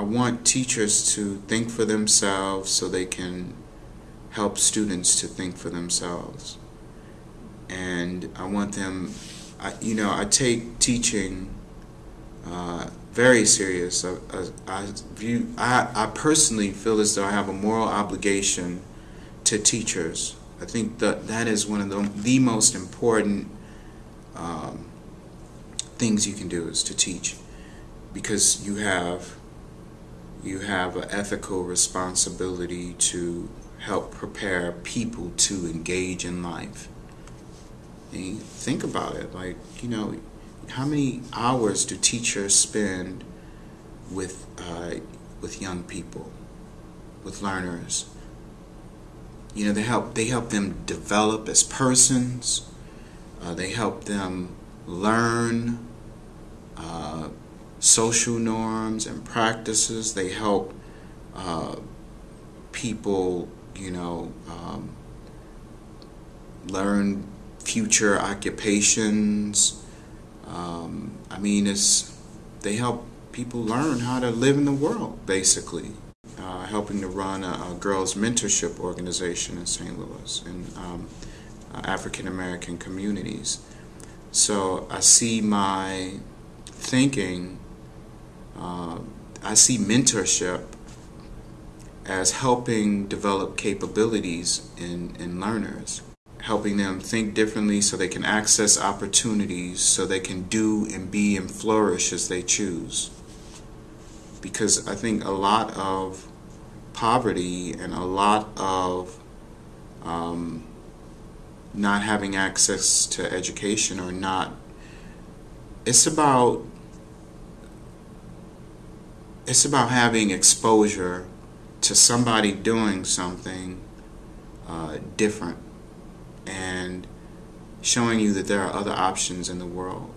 I want teachers to think for themselves so they can help students to think for themselves. And I want them, I, you know, I take teaching uh, very serious. I, I, I view, I, I personally feel as though I have a moral obligation to teachers. I think that that is one of the, the most important um, things you can do is to teach because you have you have an ethical responsibility to help prepare people to engage in life. And think about it, like, you know, how many hours do teachers spend with uh, with young people, with learners? You know, they help they help them develop as persons. Uh, they help them learn uh, social norms and practices. They help uh, people, you know, um, learn future occupations. Um, I mean, it's they help people learn how to live in the world, basically. Uh, helping to run a, a, girls' mentorship organization in St. Louis in um, African American communities. So I see my thinking, uh, I see mentorship as helping develop capabilities in, in learners, helping them think differently so they can access opportunities, so they can do and be and flourish as they choose. Because I think a lot of poverty and a lot of um, not having access to education or not it's about it's about having exposure to somebody doing something uh, different and showing you that there are other options in the world